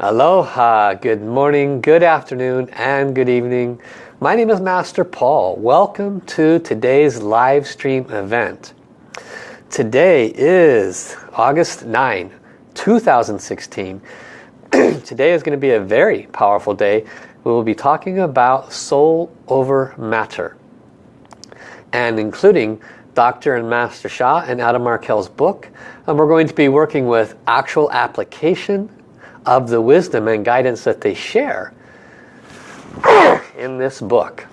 Aloha, good morning, good afternoon, and good evening. My name is Master Paul. Welcome to today's live stream event. Today is August 9, 2016. Today is going to be a very powerful day. We will be talking about soul over matter and including Dr. and Master Sha and Adam Markel's book. And we're going to be working with actual application of the wisdom and guidance that they share in this book.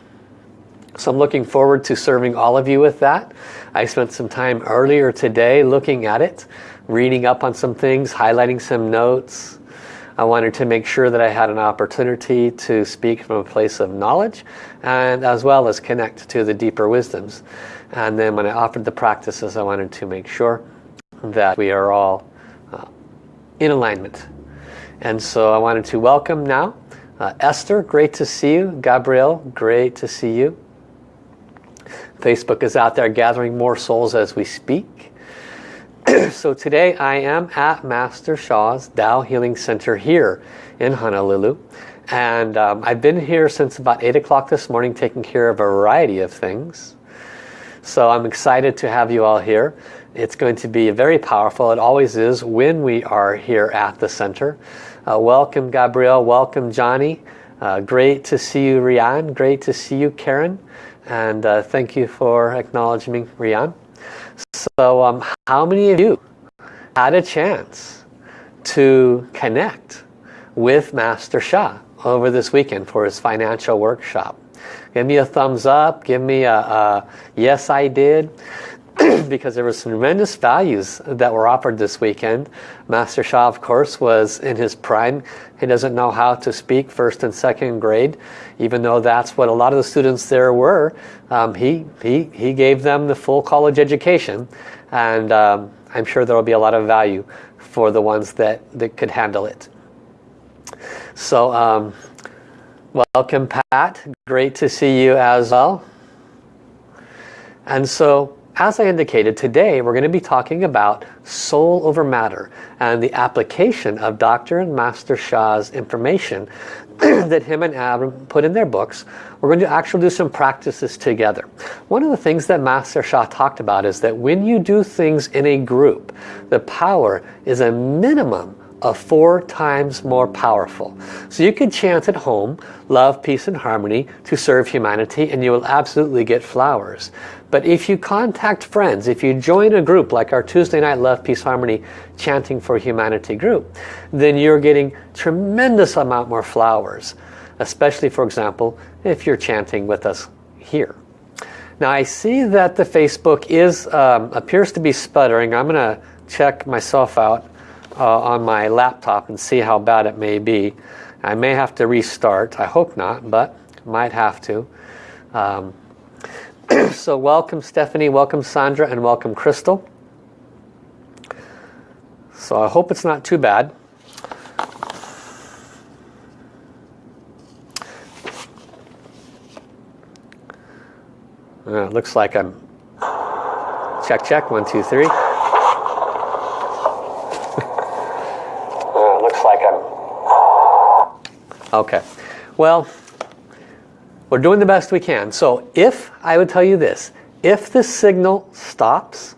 So I'm looking forward to serving all of you with that. I spent some time earlier today looking at it, reading up on some things, highlighting some notes. I wanted to make sure that I had an opportunity to speak from a place of knowledge and as well as connect to the deeper wisdoms. And then when I offered the practices, I wanted to make sure that we are all uh, in alignment and so I wanted to welcome now uh, Esther, great to see you. Gabrielle, great to see you. Facebook is out there gathering more souls as we speak. so today I am at Master Sha's Tao Healing Center here in Honolulu. And um, I've been here since about 8 o'clock this morning taking care of a variety of things. So I'm excited to have you all here. It's going to be very powerful. It always is when we are here at the center. Uh, welcome Gabrielle, welcome Johnny. Uh, great to see you Rian, great to see you Karen. And uh, thank you for acknowledging Rian. So um, how many of you had a chance to connect with Master Sha over this weekend for his financial workshop? Give me a thumbs up, give me a, a yes I did. because there was tremendous values that were offered this weekend. Master Sha, of course, was in his prime. He doesn't know how to speak first and second grade, even though that's what a lot of the students there were. Um, he, he, he gave them the full college education, and um, I'm sure there will be a lot of value for the ones that, that could handle it. So, um, welcome Pat. Great to see you as well. And so as I indicated, today we're going to be talking about soul over matter and the application of Dr. and Master Sha's information that him and Adam put in their books. We're going to actually do some practices together. One of the things that Master Shah talked about is that when you do things in a group, the power is a minimum of four times more powerful. So you could chant at home, love, peace and harmony to serve humanity and you will absolutely get flowers. But if you contact friends, if you join a group like our Tuesday Night Love, Peace, Harmony Chanting for Humanity group, then you're getting tremendous amount more flowers. Especially, for example, if you're chanting with us here. Now I see that the Facebook is um, appears to be sputtering. I'm going to check myself out uh, on my laptop and see how bad it may be. I may have to restart. I hope not, but might have to. Um, so welcome Stephanie, welcome Sandra, and welcome Crystal. So I hope it's not too bad. Uh, looks like I'm check check one two three. Okay, well, we're doing the best we can. So if, I would tell you this, if the signal stops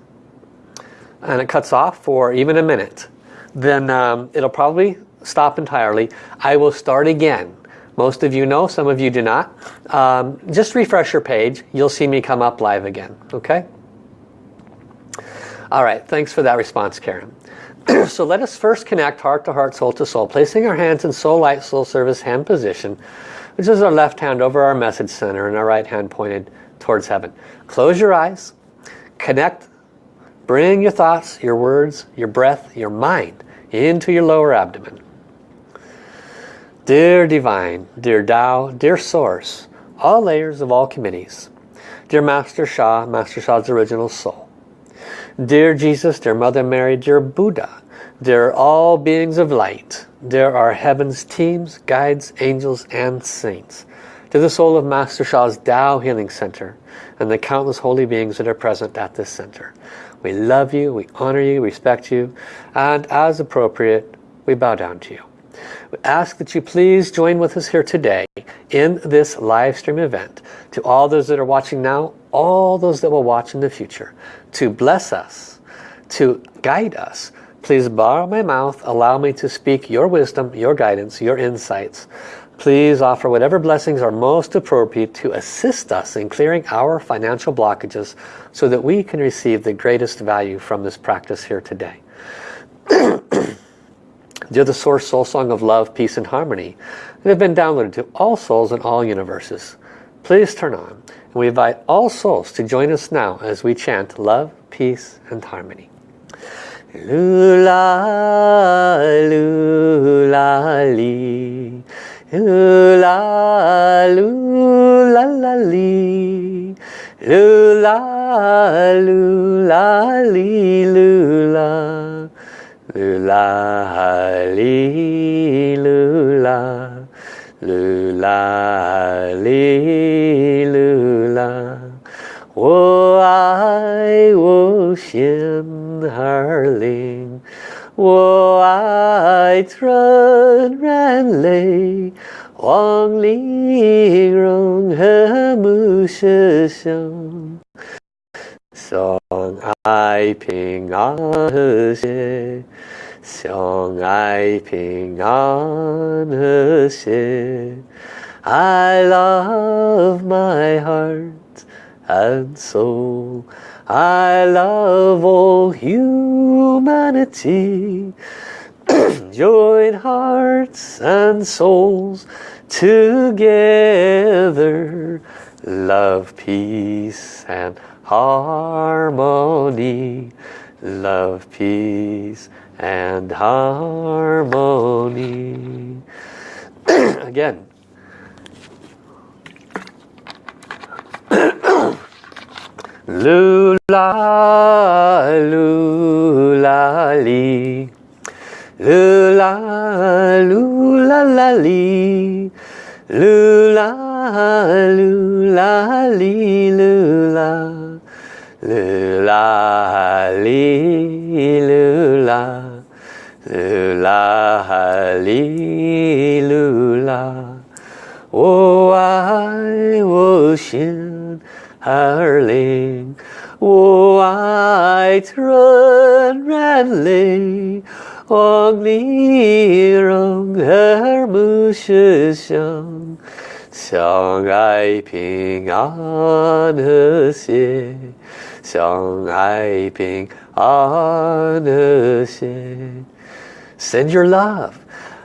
and it cuts off for even a minute, then um, it'll probably stop entirely. I will start again. Most of you know, some of you do not. Um, just refresh your page. You'll see me come up live again. Okay? All right, thanks for that response, Karen. so let us first connect heart to heart, soul to soul, placing our hands in soul light, soul service hand position, which is our left hand over our message center and our right hand pointed towards heaven. Close your eyes, connect, bring your thoughts, your words, your breath, your mind into your lower abdomen. Dear Divine, dear Tao, dear Source, all layers of all committees, dear Master Sha, Master Sha's original soul, Dear Jesus, dear Mother Mary, dear Buddha, dear all beings of light, dear our heaven's teams, guides, angels, and saints, to the soul of Master Sha's Tao Healing Center, and the countless holy beings that are present at this center. We love you, we honor you, respect you, and as appropriate, we bow down to you. We ask that you please join with us here today in this live stream event. To all those that are watching now, all those that will watch in the future, to bless us, to guide us. Please borrow my mouth, allow me to speak your wisdom, your guidance, your insights. Please offer whatever blessings are most appropriate to assist us in clearing our financial blockages so that we can receive the greatest value from this practice here today. You're the source soul song of love, peace and harmony that have been downloaded to all souls in all universes. Please turn on and we invite all souls to join us now as we chant love, peace and harmony. Lula, lula, li. Lula, lula, la, li. Lula, lula, li, lula. Lula, li, lula. Lula, li, lula. 我爱无限而灵，我爱纯然泪，望玲珑和睦世相，相爱平安和谐，相爱平安和谐。I love my heart and so I love all humanity. Join hearts and souls together. Love, peace and harmony. Love, peace and harmony. Again, Lula, 相爱平安和谐。Send your love.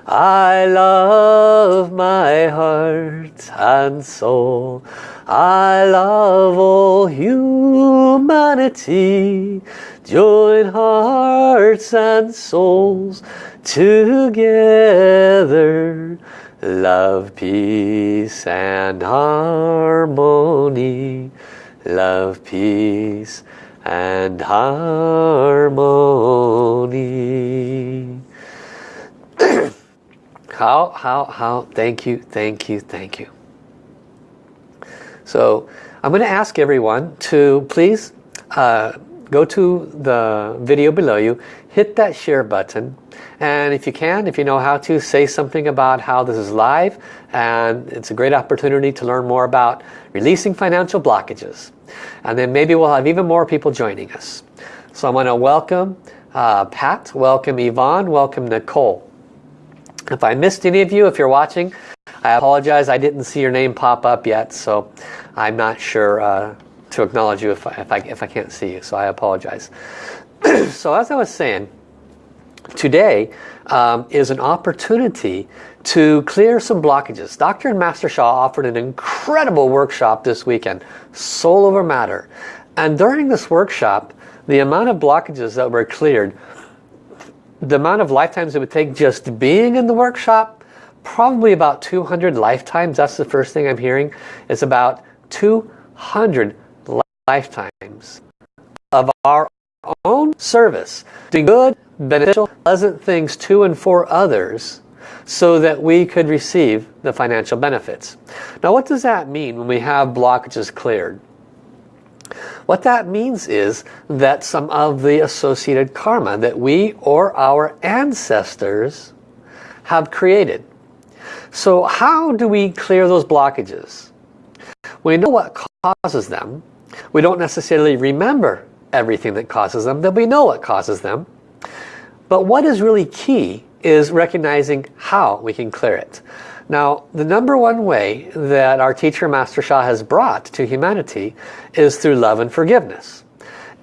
I love my heart and soul. I love all humanity. Join hearts and souls together. Love, peace and harmony. Love, peace and harmony. how, how, how, thank you, thank you, thank you. So I'm going to ask everyone to please uh, go to the video below you, hit that share button, and if you can, if you know how to, say something about how this is live, and it's a great opportunity to learn more about releasing financial blockages. And then maybe we'll have even more people joining us. So I'm going to welcome uh, Pat, welcome Yvonne, welcome Nicole. If I missed any of you, if you're watching, I apologize, I didn't see your name pop up yet, so I'm not sure uh, to acknowledge you if I, if, I, if I can't see you, so I apologize. so as I was saying, today um, is an opportunity to clear some blockages. Dr. and Master Sha offered an incredible workshop this weekend, Soul Over Matter. And during this workshop, the amount of blockages that were cleared, the amount of lifetimes it would take just being in the workshop probably about 200 lifetimes. That's the first thing I'm hearing. It's about 200 lifetimes of our own service, doing good, beneficial, pleasant things to and for others so that we could receive the financial benefits. Now what does that mean when we have blockages cleared? What that means is that some of the associated karma that we or our ancestors have created. So how do we clear those blockages? We know what causes them. We don't necessarily remember everything that causes them, but we know what causes them. But what is really key is recognizing how we can clear it. Now, the number one way that our teacher Master Sha has brought to humanity is through love and forgiveness.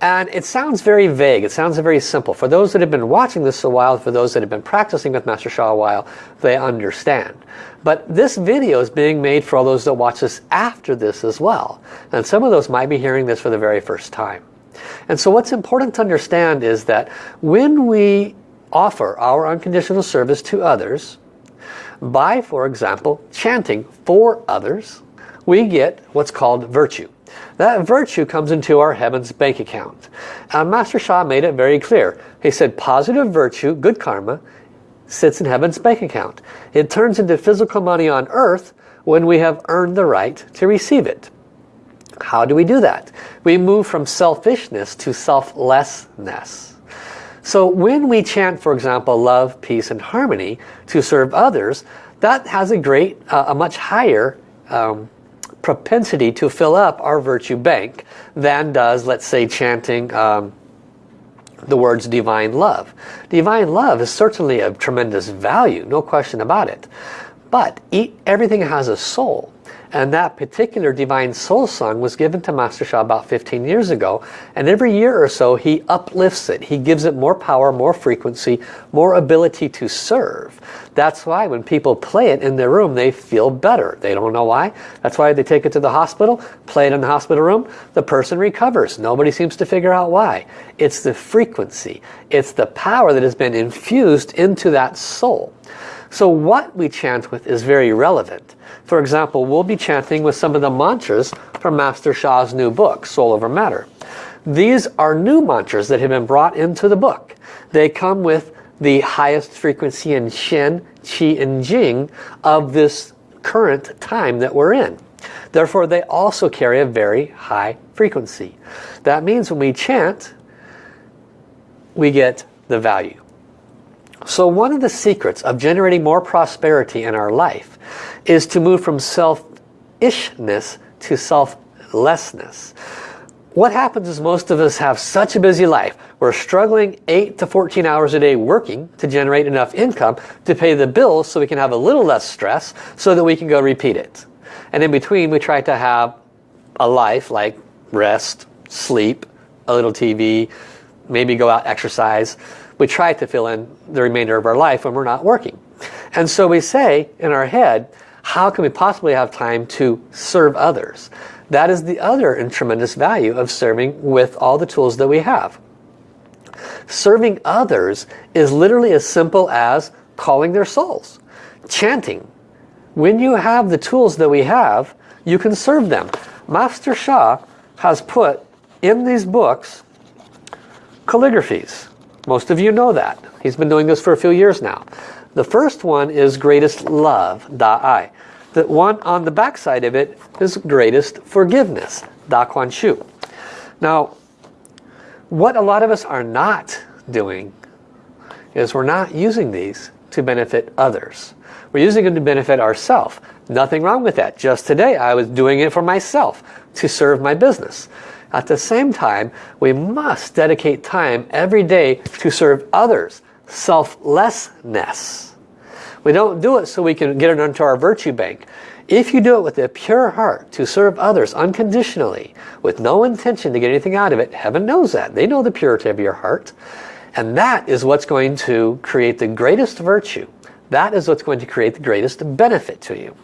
And it sounds very vague, it sounds very simple. For those that have been watching this a while, for those that have been practicing with Master Sha a while, they understand. But this video is being made for all those that watch this after this as well. And some of those might be hearing this for the very first time. And so what's important to understand is that when we offer our unconditional service to others, by, for example, chanting for others, we get what's called virtue. That virtue comes into our heaven's bank account. And Master Sha made it very clear. He said positive virtue, good karma, sits in heaven's bank account. It turns into physical money on earth when we have earned the right to receive it. How do we do that? We move from selfishness to selflessness. So when we chant, for example, love, peace, and harmony to serve others, that has a great, uh, a much higher um, propensity to fill up our virtue bank than does, let's say, chanting um, the words divine love. Divine love is certainly of tremendous value, no question about it. But everything has a soul. And that particular Divine Soul Song was given to Master Sha about 15 years ago. And every year or so he uplifts it. He gives it more power, more frequency, more ability to serve. That's why when people play it in their room, they feel better. They don't know why. That's why they take it to the hospital, play it in the hospital room. The person recovers. Nobody seems to figure out why. It's the frequency. It's the power that has been infused into that soul. So what we chant with is very relevant. For example, we'll be chanting with some of the mantras from Master Sha's new book, Soul Over Matter. These are new mantras that have been brought into the book. They come with the highest frequency in Shen, Qi, and Jing of this current time that we're in. Therefore, they also carry a very high frequency. That means when we chant, we get the value. So one of the secrets of generating more prosperity in our life is to move from selfishness to selflessness. What happens is most of us have such a busy life. We're struggling 8 to 14 hours a day working to generate enough income to pay the bills so we can have a little less stress so that we can go repeat it. And in between we try to have a life like rest, sleep, a little TV, maybe go out exercise. We try to fill in the remainder of our life when we're not working. And so we say in our head, how can we possibly have time to serve others? That is the other and tremendous value of serving with all the tools that we have. Serving others is literally as simple as calling their souls, chanting. When you have the tools that we have, you can serve them. Master Sha has put in these books calligraphies. Most of you know that. He's been doing this for a few years now. The first one is greatest love, Da Ai. The one on the back side of it is greatest forgiveness, Da Kuan Shu. Now, what a lot of us are not doing is we're not using these to benefit others. We're using them to benefit ourselves. Nothing wrong with that. Just today I was doing it for myself to serve my business. At the same time, we must dedicate time every day to serve others. Selflessness. We don't do it so we can get it into our virtue bank. If you do it with a pure heart to serve others unconditionally, with no intention to get anything out of it, heaven knows that. They know the purity of your heart. And that is what's going to create the greatest virtue. That is what's going to create the greatest benefit to you.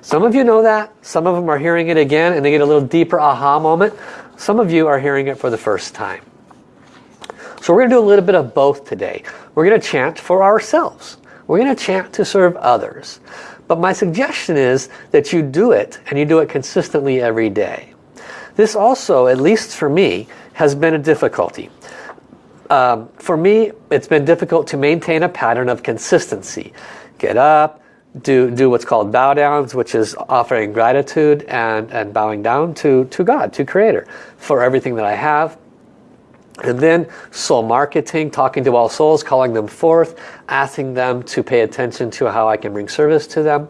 Some of you know that. Some of them are hearing it again and they get a little deeper aha moment. Some of you are hearing it for the first time. So we're going to do a little bit of both today. We're going to chant for ourselves. We're going to chant to serve others. But my suggestion is that you do it and you do it consistently every day. This also, at least for me, has been a difficulty. Um, for me, it's been difficult to maintain a pattern of consistency. Get up, do, do what's called bow downs, which is offering gratitude and, and bowing down to, to God, to Creator, for everything that I have. And then soul marketing, talking to all souls, calling them forth, asking them to pay attention to how I can bring service to them.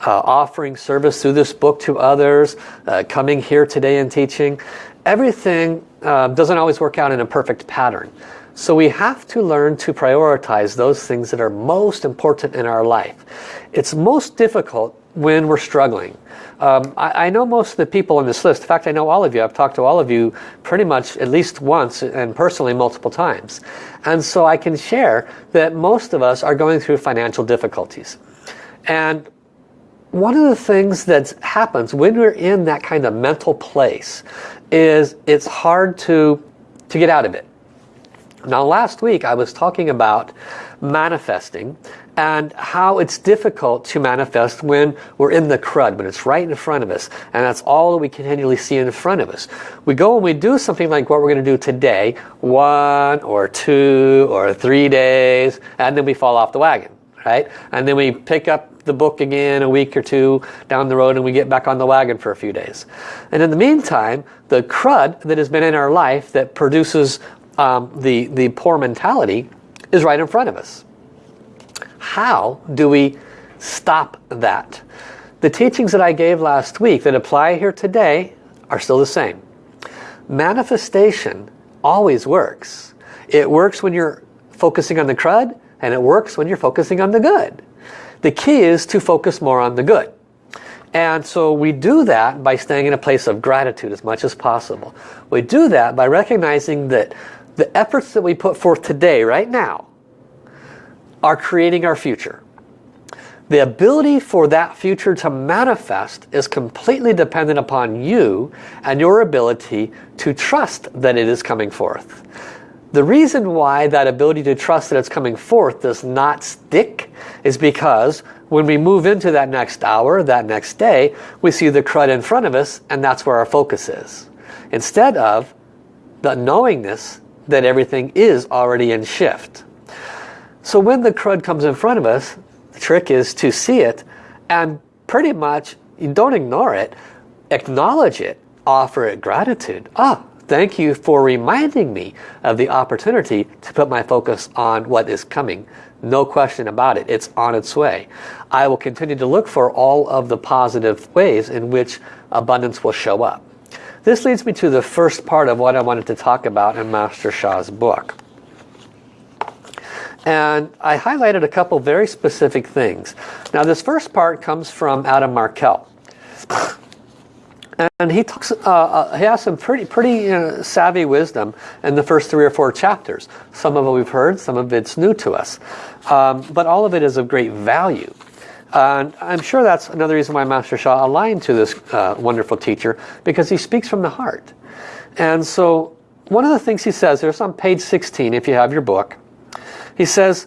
Uh, offering service through this book to others, uh, coming here today and teaching. Everything uh, doesn't always work out in a perfect pattern. So we have to learn to prioritize those things that are most important in our life. It's most difficult when we're struggling. Um, I, I, know most of the people on this list. In fact, I know all of you. I've talked to all of you pretty much at least once and personally multiple times. And so I can share that most of us are going through financial difficulties. And one of the things that happens when we're in that kind of mental place is it's hard to, to get out of it. Now last week I was talking about manifesting and how it's difficult to manifest when we're in the crud, when it's right in front of us. And that's all that we continually see in front of us. We go and we do something like what we're going to do today, one or two or three days, and then we fall off the wagon, right? And then we pick up the book again a week or two down the road and we get back on the wagon for a few days. And in the meantime, the crud that has been in our life that produces um, the, the poor mentality is right in front of us. How do we stop that? The teachings that I gave last week that apply here today are still the same. Manifestation always works. It works when you're focusing on the crud and it works when you're focusing on the good. The key is to focus more on the good. And so we do that by staying in a place of gratitude as much as possible. We do that by recognizing that the efforts that we put forth today, right now, are creating our future. The ability for that future to manifest is completely dependent upon you and your ability to trust that it is coming forth. The reason why that ability to trust that it's coming forth does not stick is because when we move into that next hour, that next day, we see the crud in front of us and that's where our focus is. Instead of the knowingness that everything is already in shift. So when the crud comes in front of us, the trick is to see it and pretty much, you don't ignore it, acknowledge it, offer it gratitude. Ah, thank you for reminding me of the opportunity to put my focus on what is coming. No question about it, it's on its way. I will continue to look for all of the positive ways in which abundance will show up. This leads me to the first part of what I wanted to talk about in Master Sha's book. And I highlighted a couple very specific things. Now this first part comes from Adam Markel. And he talks, uh, uh, he has some pretty, pretty uh, savvy wisdom in the first three or four chapters. Some of it we've heard, some of it's new to us. Um, but all of it is of great value. And I'm sure that's another reason why Master Sha aligned to this uh, wonderful teacher, because he speaks from the heart. And so one of the things he says, there's on page 16 if you have your book, he says,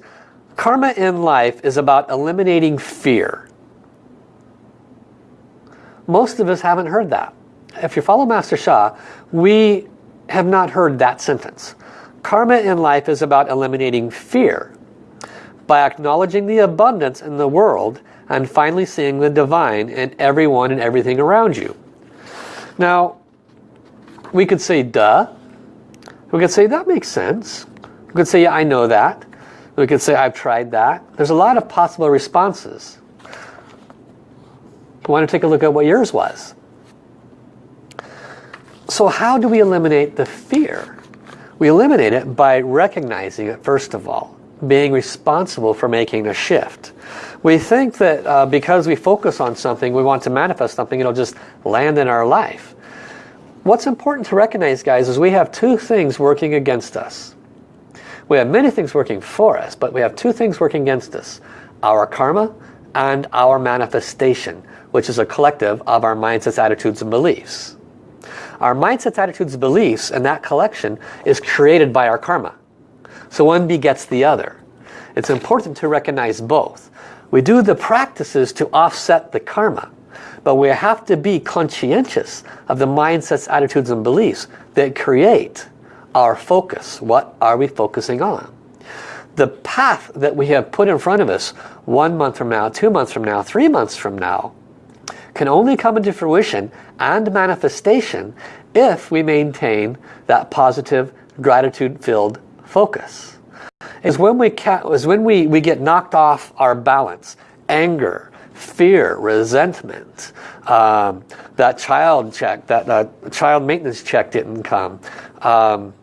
karma in life is about eliminating fear. Most of us haven't heard that. If you follow Master Sha, we have not heard that sentence. Karma in life is about eliminating fear by acknowledging the abundance in the world and finally seeing the divine in everyone and everything around you. Now, we could say, duh. We could say, that makes sense. We could say, yeah, I know that. We could say, I've tried that. There's a lot of possible responses. Why don't you take a look at what yours was? So how do we eliminate the fear? We eliminate it by recognizing it first of all being responsible for making a shift. We think that uh, because we focus on something, we want to manifest something, it'll just land in our life. What's important to recognize, guys, is we have two things working against us. We have many things working for us, but we have two things working against us. Our karma and our manifestation, which is a collective of our mindsets, attitudes, and beliefs. Our mindsets, attitudes, beliefs, and that collection is created by our karma. So one begets the other. It's important to recognize both. We do the practices to offset the karma. But we have to be conscientious of the mindsets, attitudes, and beliefs that create our focus. What are we focusing on? The path that we have put in front of us one month from now, two months from now, three months from now can only come into fruition and manifestation if we maintain that positive gratitude-filled focus. Is when we is when we, we get knocked off our balance, anger, fear, resentment, um, that child check, that uh, child maintenance check didn't come. Um,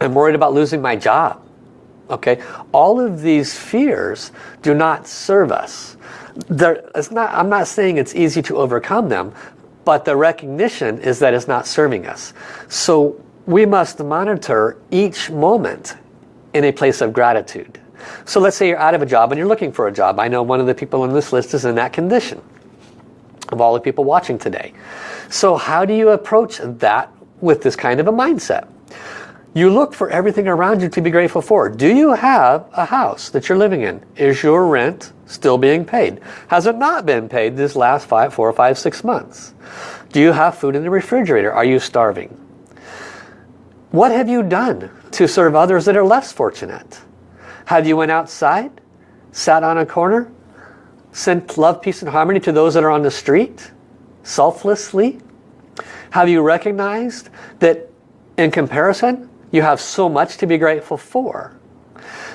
I'm worried about losing my job. Okay, all of these fears do not serve us. There, it's not, I'm not saying it's easy to overcome them, but the recognition is that it's not serving us. So we must monitor each moment in a place of gratitude. So let's say you're out of a job and you're looking for a job. I know one of the people on this list is in that condition of all the people watching today. So how do you approach that with this kind of a mindset? You look for everything around you to be grateful for. Do you have a house that you're living in? Is your rent still being paid? Has it not been paid this last five, four, five, six months? Do you have food in the refrigerator? Are you starving? What have you done to serve others that are less fortunate? Have you went outside, sat on a corner, sent love, peace, and harmony to those that are on the street, selflessly? Have you recognized that in comparison, you have so much to be grateful for?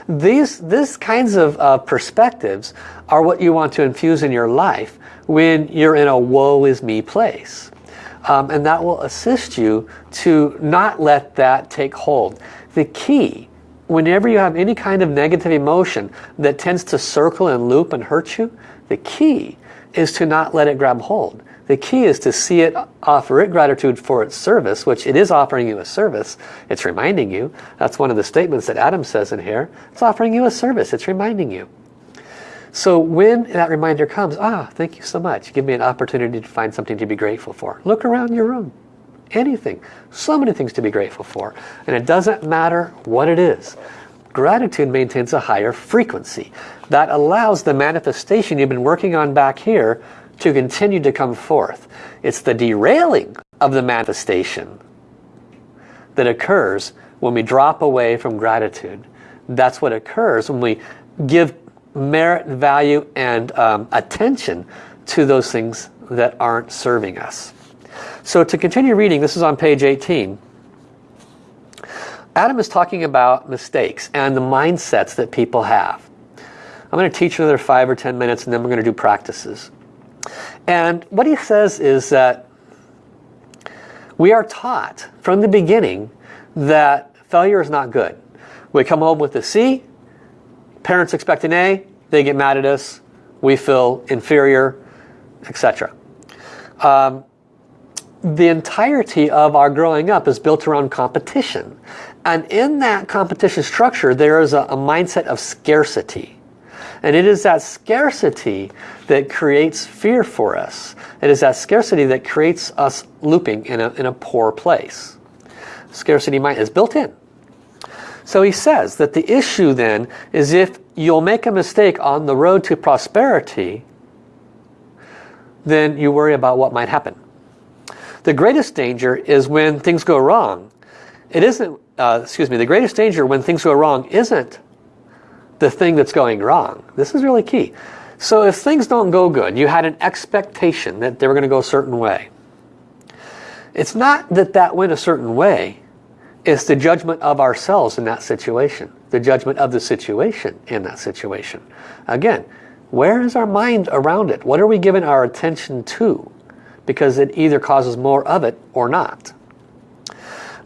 These, these kinds of uh, perspectives are what you want to infuse in your life when you're in a woe is me place. Um, and that will assist you to not let that take hold. The key whenever you have any kind of negative emotion that tends to circle and loop and hurt you, the key is to not let it grab hold. The key is to see it, offer it gratitude for its service, which it is offering you a service. It's reminding you. That's one of the statements that Adam says in here. It's offering you a service. It's reminding you. So when that reminder comes, ah, thank you so much. Give me an opportunity to find something to be grateful for. Look around your room anything. So many things to be grateful for. And it doesn't matter what it is. Gratitude maintains a higher frequency. That allows the manifestation you've been working on back here to continue to come forth. It's the derailing of the manifestation that occurs when we drop away from gratitude. That's what occurs when we give merit, value, and um, attention to those things that aren't serving us. So to continue reading, this is on page 18. Adam is talking about mistakes and the mindsets that people have. I'm going to teach another five or ten minutes and then we're going to do practices. And what he says is that we are taught from the beginning that failure is not good. We come home with a C, parents expect an A, they get mad at us, we feel inferior, etc. Um, the entirety of our growing up is built around competition. And in that competition structure, there is a, a, mindset of scarcity. And it is that scarcity that creates fear for us. It is that scarcity that creates us looping in a, in a poor place. Scarcity mind is built in. So he says that the issue then is if you'll make a mistake on the road to prosperity, then you worry about what might happen. The greatest danger is when things go wrong. It isn't, uh, excuse me, the greatest danger when things go wrong isn't the thing that's going wrong. This is really key. So if things don't go good, you had an expectation that they were going to go a certain way. It's not that that went a certain way. It's the judgment of ourselves in that situation. The judgment of the situation in that situation. Again, where is our mind around it? What are we giving our attention to? because it either causes more of it or not.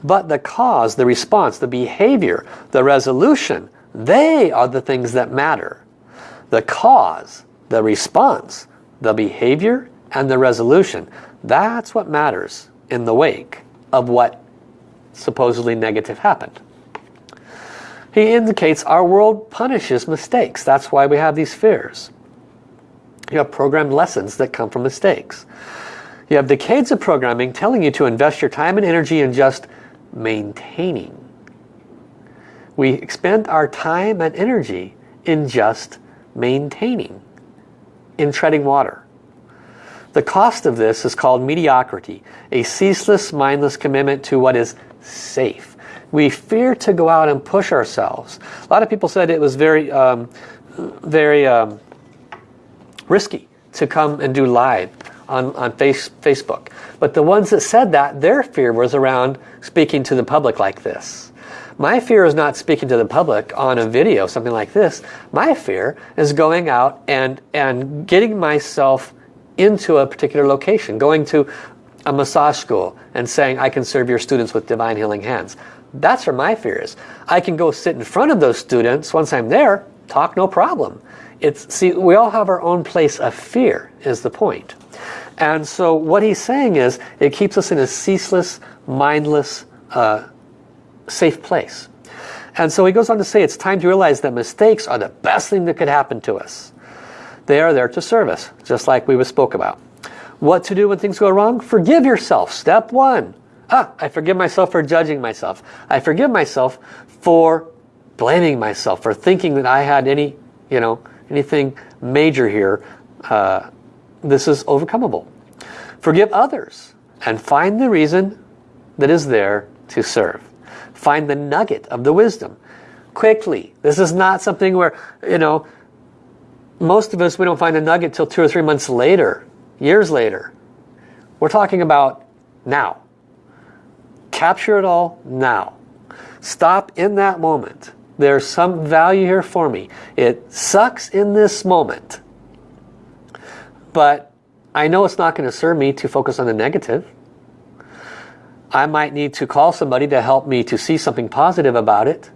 But the cause, the response, the behavior, the resolution, they are the things that matter. The cause, the response, the behavior, and the resolution, that's what matters in the wake of what supposedly negative happened. He indicates our world punishes mistakes. That's why we have these fears. You have programmed lessons that come from mistakes. You have decades of programming telling you to invest your time and energy in just maintaining. We expend our time and energy in just maintaining, in treading water. The cost of this is called mediocrity, a ceaseless, mindless commitment to what is safe. We fear to go out and push ourselves. A lot of people said it was very, um, very um, risky to come and do live on, on face, Facebook. But the ones that said that, their fear was around speaking to the public like this. My fear is not speaking to the public on a video, something like this. My fear is going out and, and getting myself into a particular location, going to a massage school and saying, I can serve your students with divine healing hands. That's where my fear is. I can go sit in front of those students once I'm there, talk no problem. It's See, we all have our own place of fear, is the point. And so what he's saying is, it keeps us in a ceaseless, mindless, uh, safe place. And so he goes on to say, it's time to realize that mistakes are the best thing that could happen to us. They are there to serve us, just like we spoke about. What to do when things go wrong? Forgive yourself. Step one. Ah, I forgive myself for judging myself. I forgive myself for blaming myself, for thinking that I had any, you know, anything major here. Uh, this is overcomable. Forgive others and find the reason that is there to serve. Find the nugget of the wisdom. Quickly. This is not something where, you know, most of us, we don't find a nugget till two or three months later, years later. We're talking about now. Capture it all now. Stop in that moment. There's some value here for me. It sucks in this moment. But I know it's not going to serve me to focus on the negative. I might need to call somebody to help me to see something positive about it.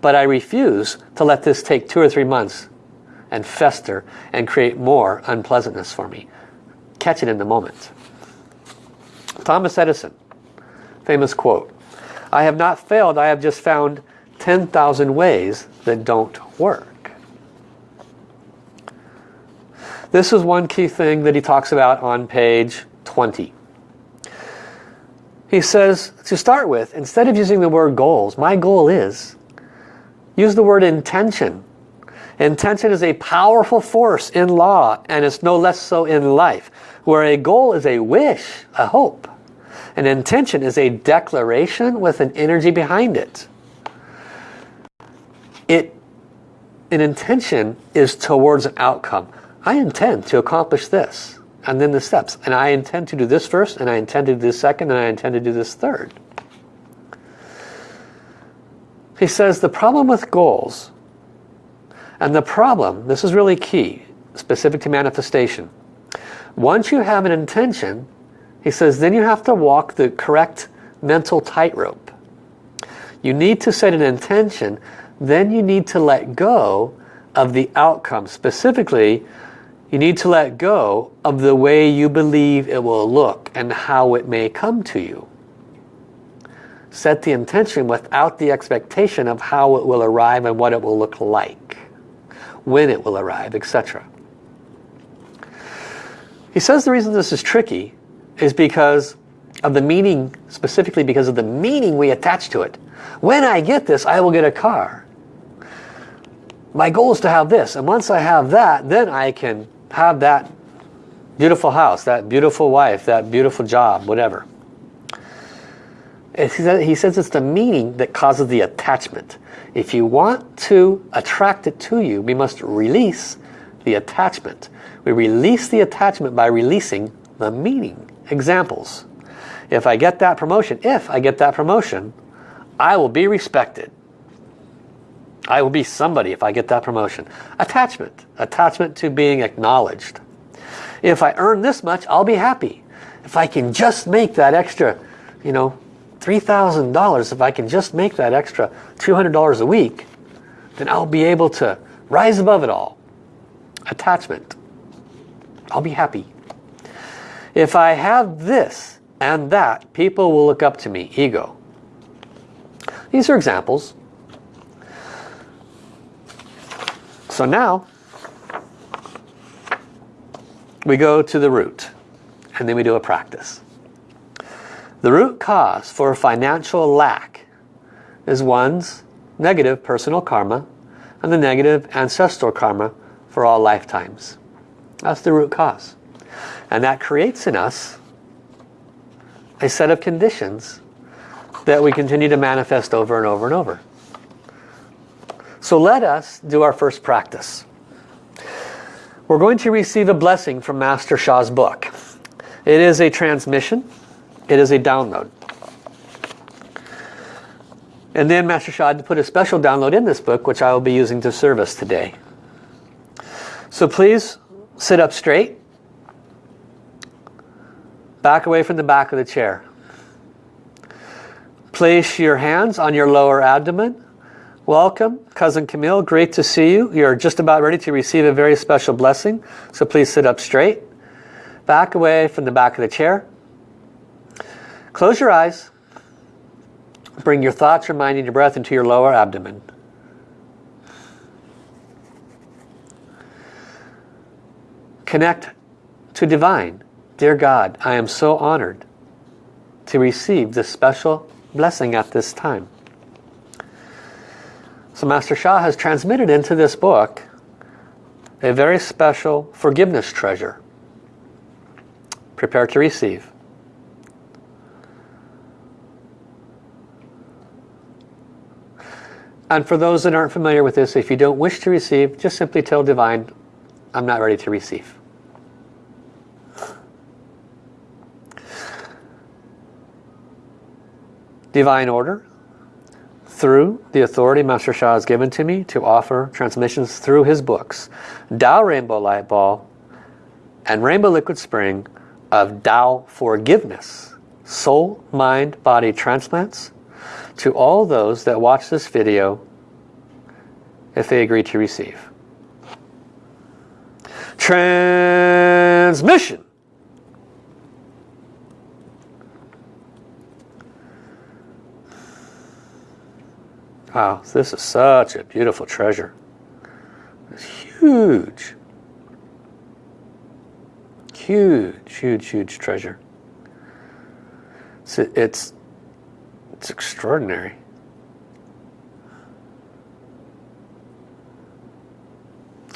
But I refuse to let this take two or three months and fester and create more unpleasantness for me. Catch it in the moment. Thomas Edison, famous quote, I have not failed, I have just found 10,000 ways that don't work. This is one key thing that he talks about on page 20. He says, to start with, instead of using the word goals, my goal is, use the word intention. Intention is a powerful force in law, and it's no less so in life, where a goal is a wish, a hope. An intention is a declaration with an energy behind it. It, an intention is towards an outcome. I intend to accomplish this. And then the steps. And I intend to do this first, and I intend to do this second, and I intend to do this third. He says the problem with goals, and the problem, this is really key, specific to manifestation. Once you have an intention, he says, then you have to walk the correct mental tightrope. You need to set an intention, then you need to let go of the outcome. Specifically, you need to let go of the way you believe it will look and how it may come to you. Set the intention without the expectation of how it will arrive and what it will look like, when it will arrive, etc. He says the reason this is tricky is because of the meaning, specifically because of the meaning we attach to it. When I get this, I will get a car. My goal is to have this, and once I have that, then I can have that beautiful house, that beautiful wife, that beautiful job, whatever. He says it's the meaning that causes the attachment. If you want to attract it to you, we must release the attachment. We release the attachment by releasing the meaning. Examples. If I get that promotion, if I get that promotion, I will be respected. I will be somebody if I get that promotion. Attachment. Attachment to being acknowledged. If I earn this much, I'll be happy. If I can just make that extra, you know, $3,000, if I can just make that extra $200 a week, then I'll be able to rise above it all. Attachment. I'll be happy. If I have this and that, people will look up to me. Ego. These are examples. So now, we go to the root, and then we do a practice. The root cause for a financial lack is one's negative personal karma and the negative ancestral karma for all lifetimes. That's the root cause. And that creates in us a set of conditions that we continue to manifest over and over and over. So let us do our first practice. We're going to receive a blessing from Master Sha's book. It is a transmission. It is a download. And then Master Sha put a special download in this book, which I will be using to service today. So please sit up straight. Back away from the back of the chair. Place your hands on your lower abdomen. Welcome, Cousin Camille. Great to see you. You're just about ready to receive a very special blessing. So please sit up straight. Back away from the back of the chair. Close your eyes. Bring your thoughts, reminding your breath into your lower abdomen. Connect to divine. Dear God, I am so honored to receive this special blessing at this time. So Master Sha has transmitted into this book a very special forgiveness treasure. Prepare to receive. And for those that aren't familiar with this, if you don't wish to receive, just simply tell Divine, I'm not ready to receive. Divine order through the authority Master Sha has given to me to offer transmissions through his books. Tao Rainbow Light Ball and Rainbow Liquid Spring of Tao Forgiveness, Soul, Mind, Body Transplants to all those that watch this video if they agree to receive. Transmission! Wow, this is such a beautiful treasure. It's huge. Huge, huge, huge treasure. It's, it's, it's extraordinary.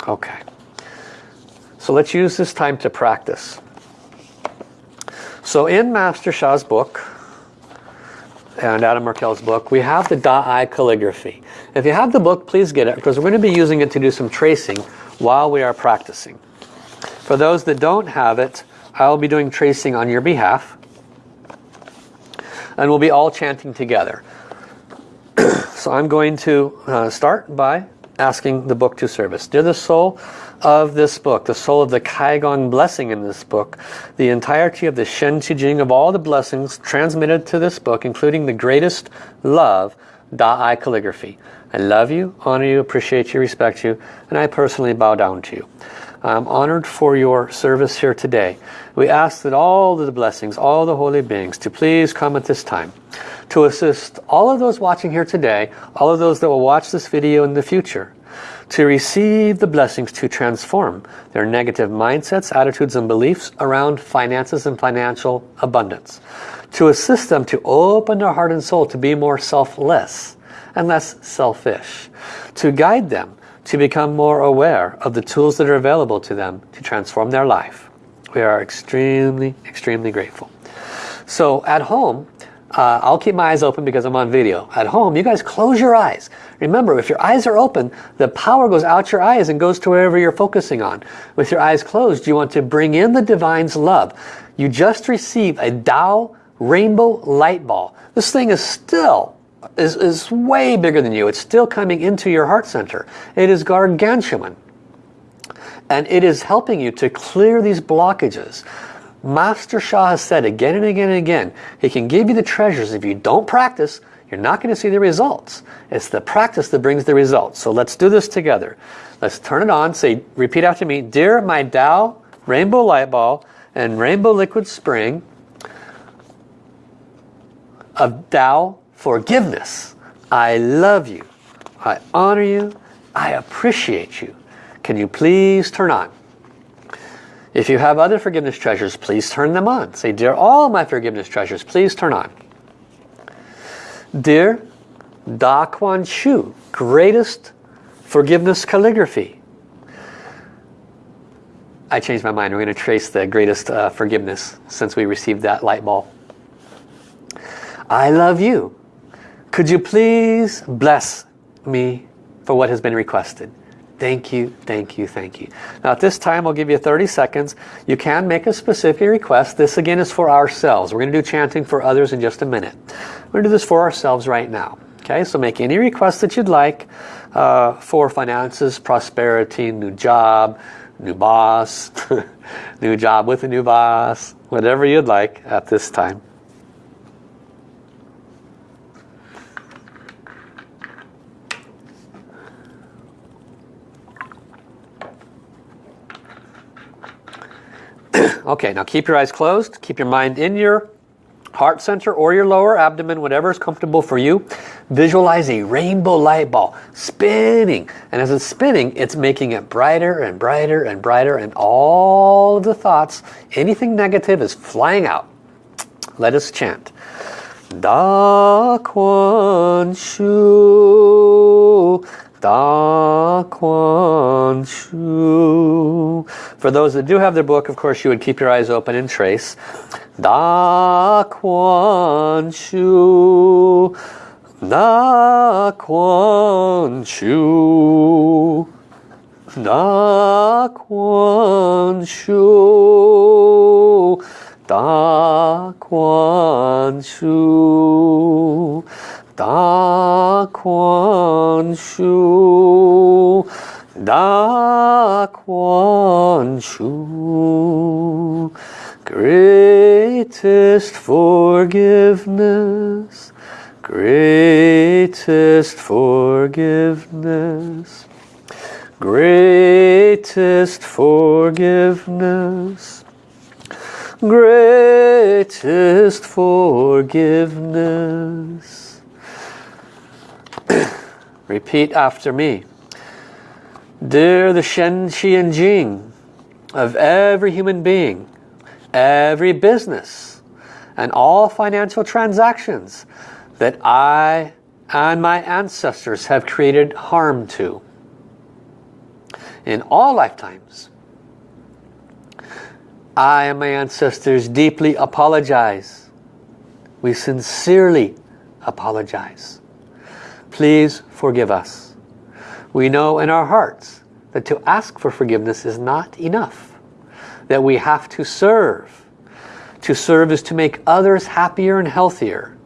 Okay. So let's use this time to practice. So in Master Sha's book, and Adam Markel's book, we have the Da Ai calligraphy. If you have the book, please get it because we're going to be using it to do some tracing while we are practicing. For those that don't have it, I'll be doing tracing on your behalf. And we'll be all chanting together. so I'm going to uh, start by asking the book to service. Dear the soul, of this book, the soul of the Kai Guang blessing in this book, the entirety of the Shen Qi Jing of all the blessings transmitted to this book, including the greatest love, Da Ai calligraphy. I love you, honor you, appreciate you, respect you, and I personally bow down to you. I'm honored for your service here today. We ask that all the blessings, all the holy beings, to please come at this time to assist all of those watching here today, all of those that will watch this video in the future, to receive the blessings to transform their negative mindsets, attitudes and beliefs around finances and financial abundance. To assist them to open their heart and soul to be more selfless and less selfish. To guide them to become more aware of the tools that are available to them to transform their life. We are extremely, extremely grateful. So at home, uh, I'll keep my eyes open because I'm on video. At home, you guys close your eyes. Remember, if your eyes are open, the power goes out your eyes and goes to wherever you're focusing on. With your eyes closed, you want to bring in the Divine's love. You just receive a Tao rainbow light ball. This thing is still, is, is way bigger than you. It's still coming into your heart center. It is gargantuan. And it is helping you to clear these blockages. Master Sha has said again and again and again, he can give you the treasures. If you don't practice, you're not going to see the results. It's the practice that brings the results. So let's do this together. Let's turn it on. Say, repeat after me. Dear my Tao Rainbow Light Ball and Rainbow Liquid Spring of Tao Forgiveness. I love you. I honor you. I appreciate you. Can you please turn on? If you have other forgiveness treasures, please turn them on. Say, dear all my forgiveness treasures, please turn on. Dear Da Kuan Shu, greatest forgiveness calligraphy. I changed my mind. We're going to trace the greatest uh, forgiveness since we received that light ball. I love you. Could you please bless me for what has been requested? Thank you, thank you, thank you. Now at this time, I'll give you 30 seconds. You can make a specific request. This again is for ourselves. We're going to do chanting for others in just a minute. We're going to do this for ourselves right now. Okay, so make any request that you'd like uh, for finances, prosperity, new job, new boss, new job with a new boss, whatever you'd like at this time. okay, now keep your eyes closed. Keep your mind in your heart center or your lower abdomen, whatever is comfortable for you. Visualize a rainbow light ball spinning. And as it's spinning, it's making it brighter and brighter and brighter. And all of the thoughts, anything negative is flying out. Let us chant. Da Kuan Shu Da Kuan Shu. For those that do have their book, of course, you would keep your eyes open and trace. Da Kuan Shu. Da Kuan Shu. Da Kuan Shu. Da Kuan Shu. Da Kuan Shu, Da Kuan Shu, greatest forgiveness, greatest forgiveness, greatest forgiveness, greatest forgiveness Repeat after me. Dear the Shen, Qi, and Jing of every human being, every business, and all financial transactions that I and my ancestors have created harm to in all lifetimes. I and my ancestors deeply apologize. We sincerely apologize. Please forgive us. We know in our hearts that to ask for forgiveness is not enough. That we have to serve. To serve is to make others happier and healthier.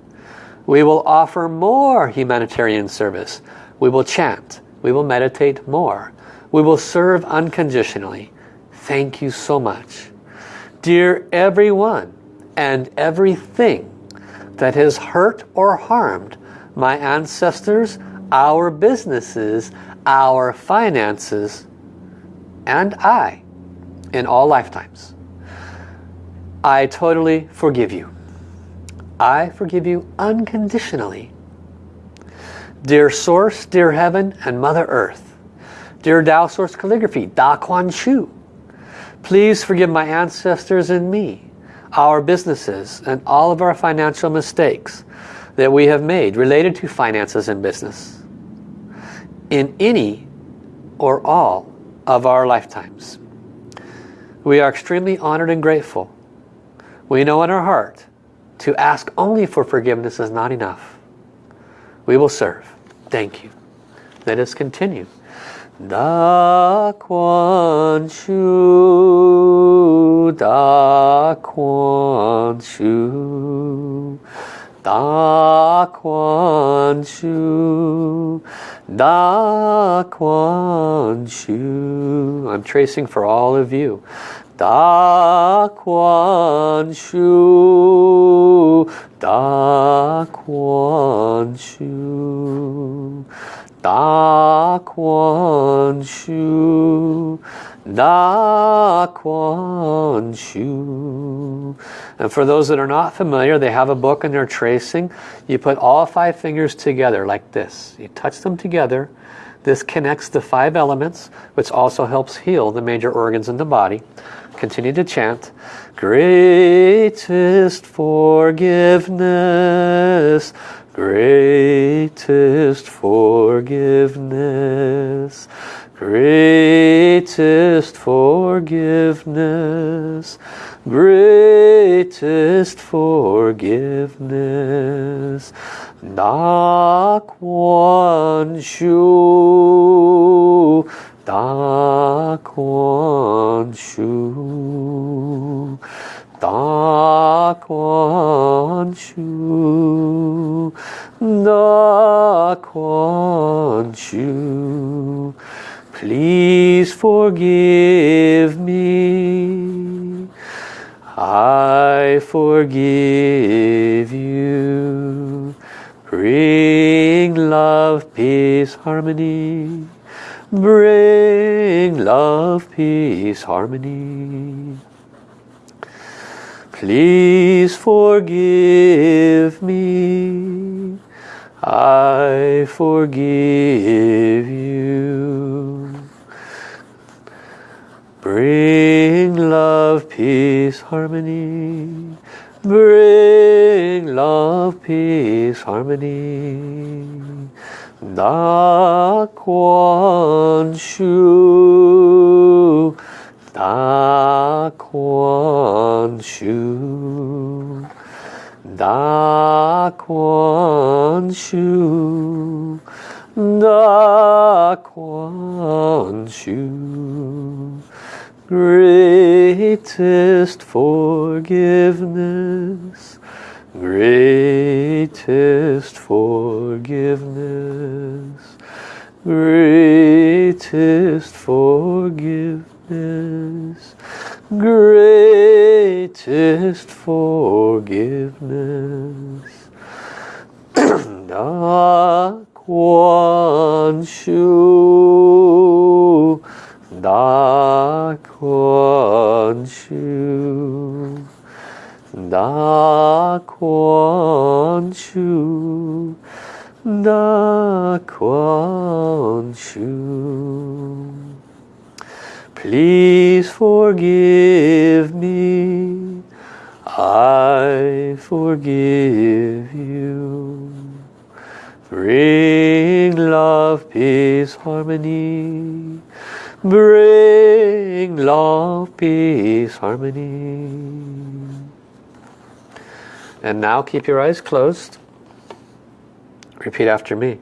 We will offer more humanitarian service. We will chant. We will meditate more. We will serve unconditionally. Thank you so much. Dear everyone and everything that has hurt or harmed my ancestors, our businesses, our finances, and I in all lifetimes. I totally forgive you. I forgive you unconditionally. Dear Source, dear Heaven, and Mother Earth, dear Tao Source Calligraphy, Da Kuan Shu, please forgive my ancestors and me, our businesses, and all of our financial mistakes that we have made related to finances and business in any or all of our lifetimes. We are extremely honored and grateful. We know in our heart to ask only for forgiveness is not enough. We will serve. Thank you. Let us continue. Da Kuan Shu, Da Kuan Shu. Da Kuan Shu, Da Kuan Shu. I'm tracing for all of you. Da Kuan Shu, Da Kuan Shu, Da Kuan Shu, Da Kuan Shu. And for those that are not familiar, they have a book and they're tracing. You put all five fingers together like this. You touch them together. This connects the five elements, which also helps heal the major organs in the body. Continue to chant. Greatest forgiveness, greatest forgiveness, greatest forgiveness, greatest forgiveness. Da Kuan Shu, Da Kuan Shu, Da Kuan Shu, Da Kuan Shu. Please forgive me. I forgive you. Bring love, peace, harmony. Bring love, peace, harmony. Please forgive me. I forgive you. Bring love, peace, harmony. Bring love, peace, harmony. Da Kuan Shu. Da Kuan Shu. Da Kuan Shu. Da Kuan Shu. Greatest forgiveness. Greatest forgiveness. Greatest forgiveness. Greatest forgiveness. Kuan Shu. Da Kuan Shu. Da Kuan Shu. Da Kuan Shu. Please forgive me. I forgive you. Bring love, peace, harmony. Bring love, peace, harmony. And now keep your eyes closed. Repeat after me.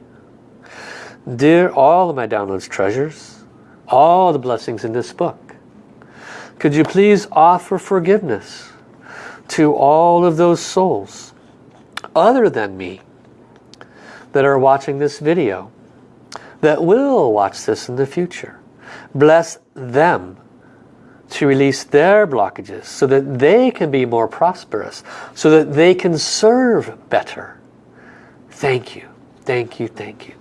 Dear all of my downloads treasures, all the blessings in this book, could you please offer forgiveness to all of those souls other than me that are watching this video, that will watch this in the future. Bless them to release their blockages so that they can be more prosperous, so that they can serve better. Thank you, thank you, thank you.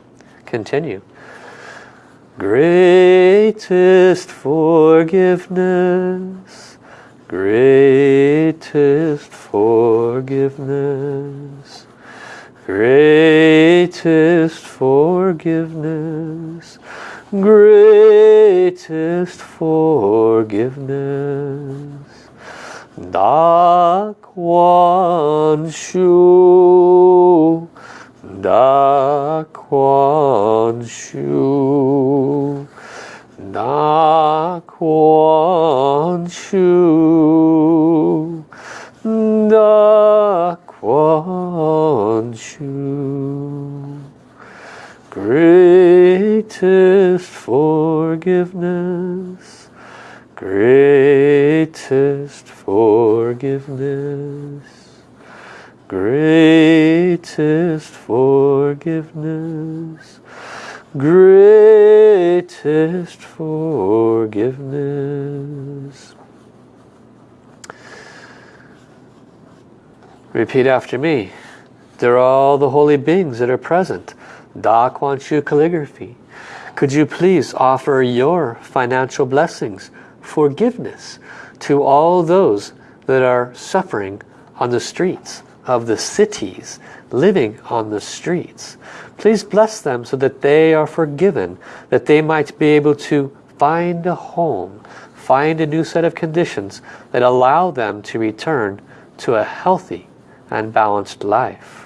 Continue. Greatest forgiveness, greatest forgiveness, greatest forgiveness, greatest forgiveness. Da Kuan Shu, Da Kuan Shu, Da Kuan Shu, Da Kuan Shu. Greatest forgiveness, greatest forgiveness, greatest forgiveness, greatest forgiveness. Repeat after me. They're all the holy beings that are present. Da Kuan Shu calligraphy. Could you please offer your financial blessings, forgiveness to all those that are suffering on the streets of the cities, living on the streets. Please bless them so that they are forgiven, that they might be able to find a home, find a new set of conditions that allow them to return to a healthy and balanced life.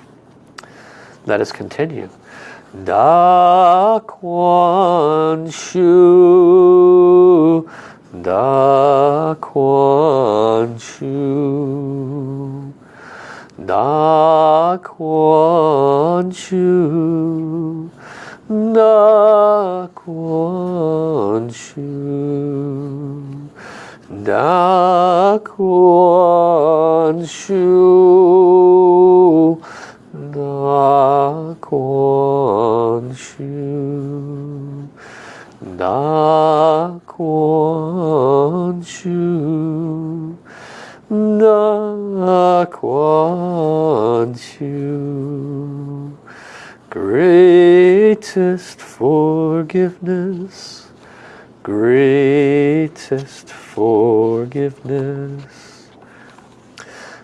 Let us continue. Da Kuan Shu, Da Kuan Shu, Da Kuan Shu, Da Kuan Shu, Da Kuan Shu, Da Kuan Shu. Da Kuan Shu Da Kuan Shu Greatest forgiveness Greatest forgiveness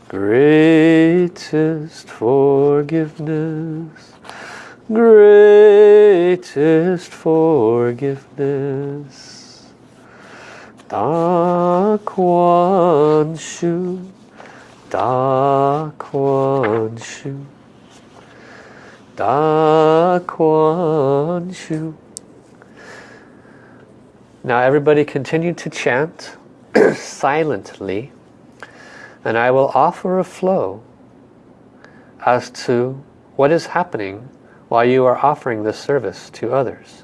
Greatest forgiveness greatest forgiveness. Da Kuan Shu, Da Kuan Shu, Da Kuan Shu. Now everybody continue to chant silently and I will offer a flow as to what is happening while you are offering this service to others.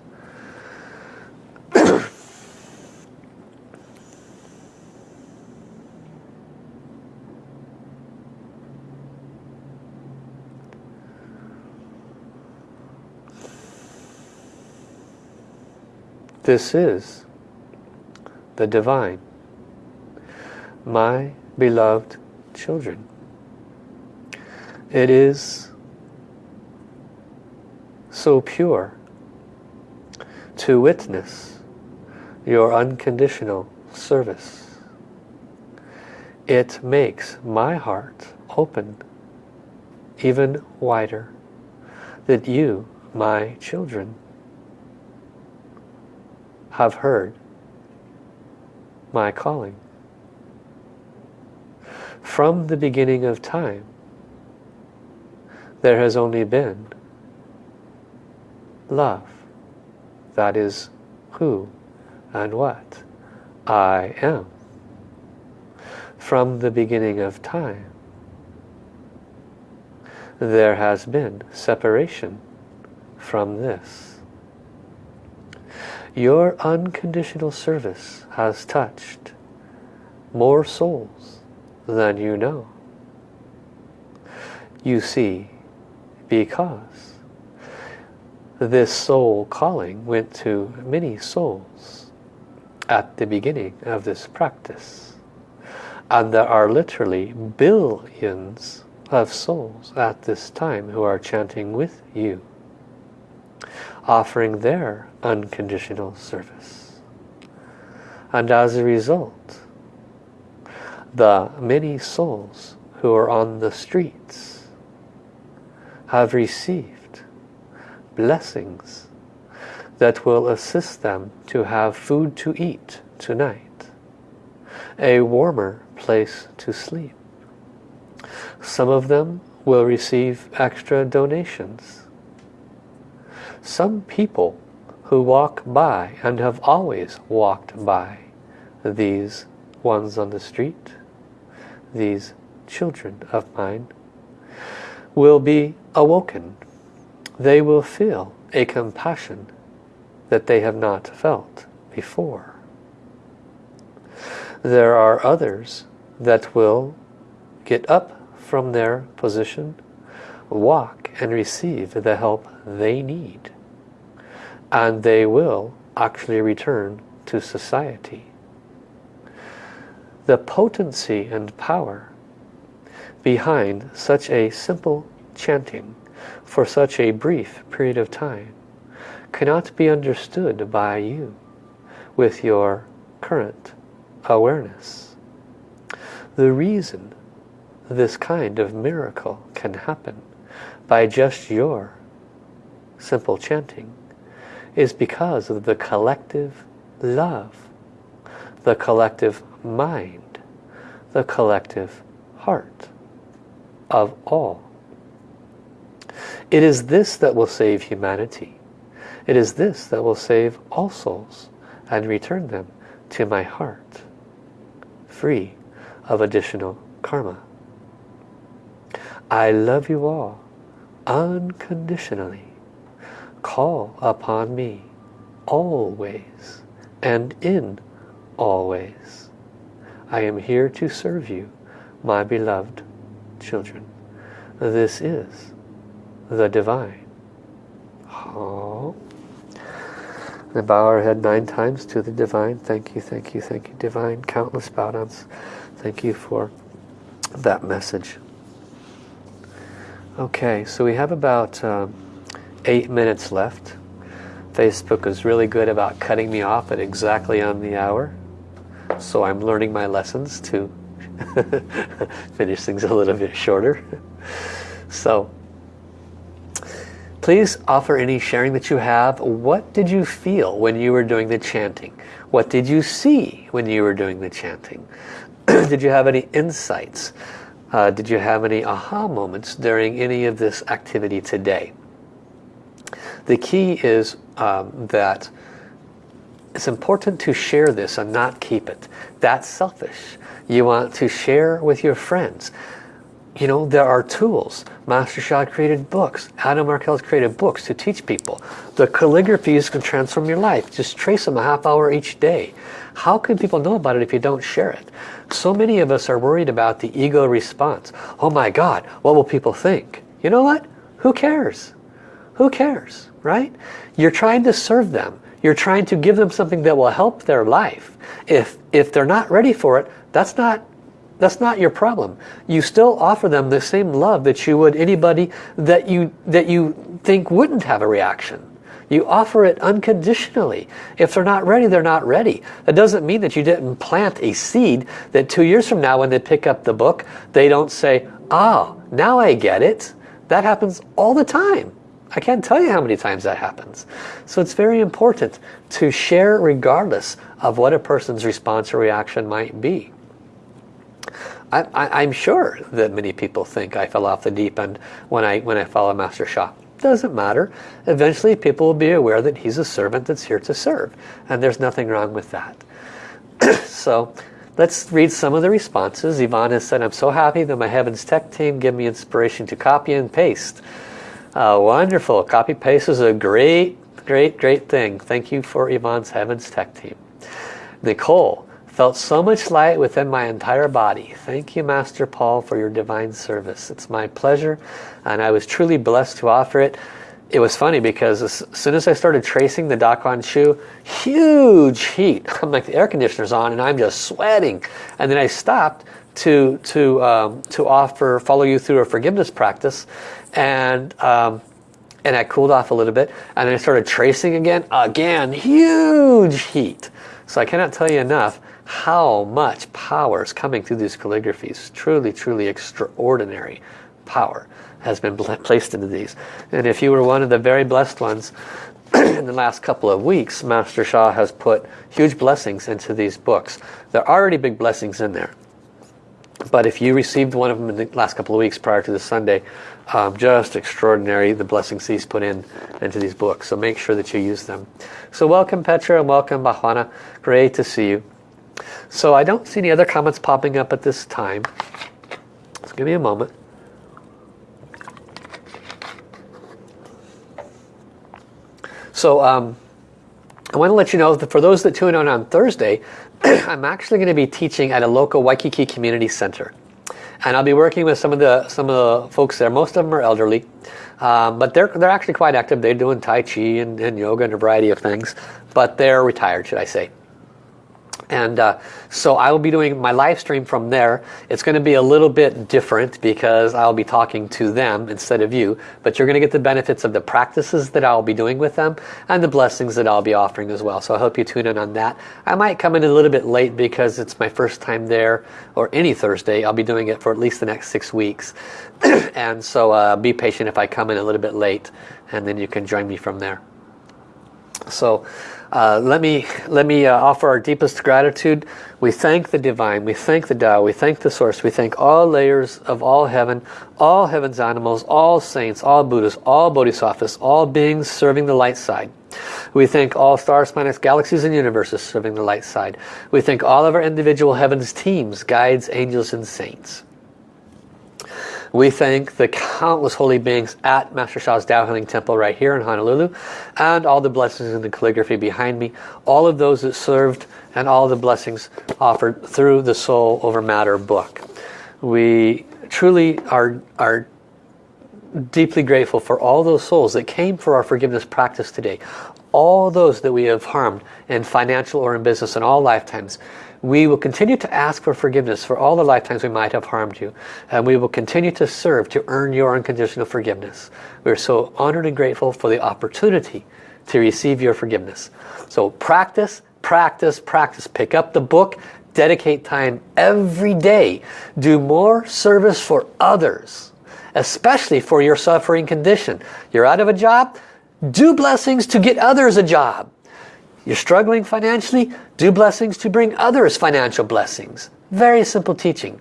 this is the divine, my beloved children. It is so pure to witness your unconditional service. It makes my heart open even wider that you, my children, have heard my calling. From the beginning of time, there has only been love. That is who and what I am. From the beginning of time, there has been separation from this. Your unconditional service has touched more souls than you know. You see, because this soul calling went to many souls at the beginning of this practice. And there are literally billions of souls at this time who are chanting with you, offering their unconditional service. And as a result, the many souls who are on the streets have received blessings that will assist them to have food to eat tonight, a warmer place to sleep. Some of them will receive extra donations. Some people who walk by and have always walked by these ones on the street, these children of mine, will be awoken they will feel a compassion that they have not felt before. There are others that will get up from their position, walk and receive the help they need. And they will actually return to society. The potency and power behind such a simple chanting for such a brief period of time cannot be understood by you with your current awareness. The reason this kind of miracle can happen by just your simple chanting is because of the collective love, the collective mind, the collective heart of all it is this that will save humanity. It is this that will save all souls and return them to my heart, free of additional karma. I love you all unconditionally. Call upon me always and in always. I am here to serve you, my beloved children. This is the divine. Oh. And bow our head nine times to the Divine. Thank you, thank you, thank you, Divine. Countless bow downs. Thank you for that message. Okay, so we have about um, eight minutes left. Facebook is really good about cutting me off at exactly on the hour. So I'm learning my lessons to finish things a little bit shorter. So please offer any sharing that you have. What did you feel when you were doing the chanting? What did you see when you were doing the chanting? did you have any insights? Uh, did you have any aha moments during any of this activity today? The key is um, that it's important to share this and not keep it. That's selfish. You want to share with your friends. You know, there are tools. Master Sha created books. Adam Markel has created books to teach people. The calligraphies can transform your life. Just trace them a half hour each day. How can people know about it if you don't share it? So many of us are worried about the ego response. Oh my God, what will people think? You know what? Who cares? Who cares, right? You're trying to serve them. You're trying to give them something that will help their life. If, if they're not ready for it, that's not, that's not your problem. You still offer them the same love that you would anybody that you, that you think wouldn't have a reaction. You offer it unconditionally. If they're not ready, they're not ready. That doesn't mean that you didn't plant a seed that two years from now when they pick up the book, they don't say, ah, now I get it. That happens all the time. I can't tell you how many times that happens. So it's very important to share regardless of what a person's response or reaction might be. I, am sure that many people think I fell off the deep end when I, when I follow Master Sha. Doesn't matter. Eventually people will be aware that he's a servant that's here to serve. And there's nothing wrong with that. so let's read some of the responses. Yvonne has said, I'm so happy that my Heavens Tech team give me inspiration to copy and paste. Uh, wonderful. Copy paste is a great, great, great thing. Thank you for Yvonne's Heavens Tech team. Nicole, Felt so much light within my entire body. Thank you, Master Paul, for your divine service. It's my pleasure, and I was truly blessed to offer it. It was funny because as soon as I started tracing the Da Kuan Shu, huge heat. I'm like the air conditioner's on and I'm just sweating. And then I stopped to to um, to offer follow you through a forgiveness practice, and um, and I cooled off a little bit, and I started tracing again. Again, huge heat. So I cannot tell you enough how much power is coming through these calligraphies. Truly, truly extraordinary power has been placed into these. And if you were one of the very blessed ones, in the last couple of weeks, Master Sha has put huge blessings into these books. There are already big blessings in there. But if you received one of them in the last couple of weeks prior to the Sunday, um, just extraordinary the blessings he's put in into these books. So make sure that you use them. So welcome Petra and welcome Bahwana. Great to see you. So I don't see any other comments popping up at this time. So give me a moment. So um, I want to let you know that for those that tune in on Thursday, I'm actually going to be teaching at a local Waikiki Community Center. And I'll be working with some of the some of the folks there. Most of them are elderly, um, but they're they're actually quite active. They're doing Tai Chi and, and yoga and a variety of things, but they're retired, should I say. And uh, so I will be doing my live stream from there. It's going to be a little bit different because I'll be talking to them instead of you. But you're going to get the benefits of the practices that I'll be doing with them and the blessings that I'll be offering as well. So I hope you tune in on that. I might come in a little bit late because it's my first time there or any Thursday. I'll be doing it for at least the next six weeks. and so uh, be patient if I come in a little bit late and then you can join me from there. So uh, let me, let me uh, offer our deepest gratitude. We thank the Divine, we thank the Tao, we thank the Source, we thank all layers of all heaven, all heaven's animals, all saints, all Buddhas, all Bodhisattvas, all beings serving the light side. We thank all stars, planets, galaxies, and universes serving the light side. We thank all of our individual heavens teams, guides, angels, and saints. We thank the countless holy beings at Master Sha's Tao Healing Temple right here in Honolulu and all the blessings in the calligraphy behind me. All of those that served and all the blessings offered through the Soul Over Matter book. We truly are, are deeply grateful for all those souls that came for our forgiveness practice today. All those that we have harmed in financial or in business in all lifetimes. We will continue to ask for forgiveness for all the lifetimes we might have harmed you. And we will continue to serve to earn your unconditional forgiveness. We're so honored and grateful for the opportunity to receive your forgiveness. So practice, practice, practice. Pick up the book, dedicate time every day. Do more service for others, especially for your suffering condition. You're out of a job? Do blessings to get others a job. You're struggling financially? Do blessings to bring others financial blessings. Very simple teaching.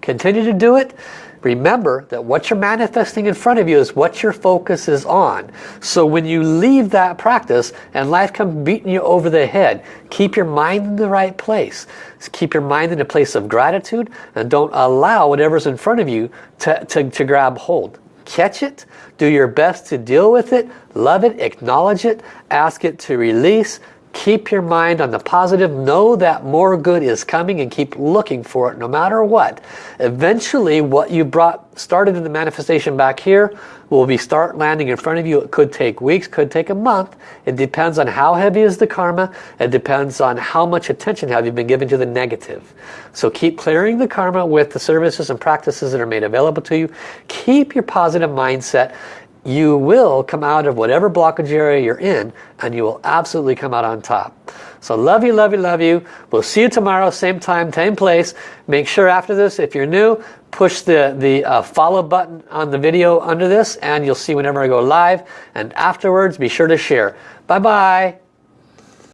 Continue to do it. Remember that what you're manifesting in front of you is what your focus is on. So when you leave that practice and life comes beating you over the head, keep your mind in the right place. Keep your mind in a place of gratitude and don't allow whatever's in front of you to, to, to grab hold. Catch it, do your best to deal with it, love it, acknowledge it, ask it to release, Keep your mind on the positive. Know that more good is coming and keep looking for it no matter what. Eventually what you brought started in the manifestation back here will be start landing in front of you. It could take weeks, could take a month. It depends on how heavy is the karma. It depends on how much attention have you been given to the negative. So keep clearing the karma with the services and practices that are made available to you. Keep your positive mindset you will come out of whatever blockage area you're in and you will absolutely come out on top. So love you, love you, love you. We'll see you tomorrow, same time, same place. Make sure after this, if you're new, push the, the uh, follow button on the video under this and you'll see whenever I go live. And afterwards, be sure to share. Bye-bye.